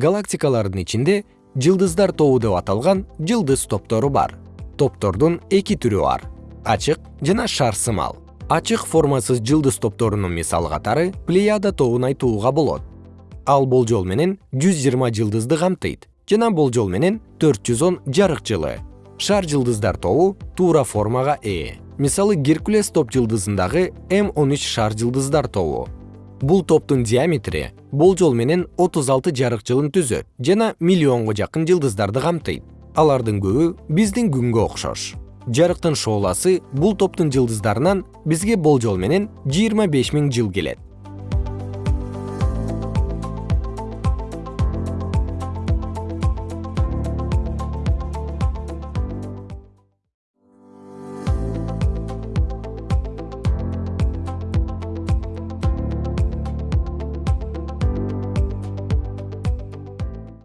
галактикалардын ичинде жылдыздар тобу деп аталган жылдыз топтору бар. Топтордун эки түрү бар ачык жана шар сымал ачык формасыз жылдыз топторунун мисалы катары плеяда тобун айтууга болот. Ал болжол менен жүз жыйырма жылдызды камтыйт жана болжол менен төрт жүз он жарык жылы. Шар жылдыздар тобу туура формага ээ. Мисалы геркулес топ жылдызындагы м он үч шар жылдыздар тобу бул топтун диаметри болжол менен отуз алты жарык жылын түзөт жана миллионго жакын жылдыздарды камтыйт. Алардын көбү биздин күнгө окшош. Жарыктын шооласы бул топтун жылдыздарынан бизге болжол менен жыйырма беш миң жыл келет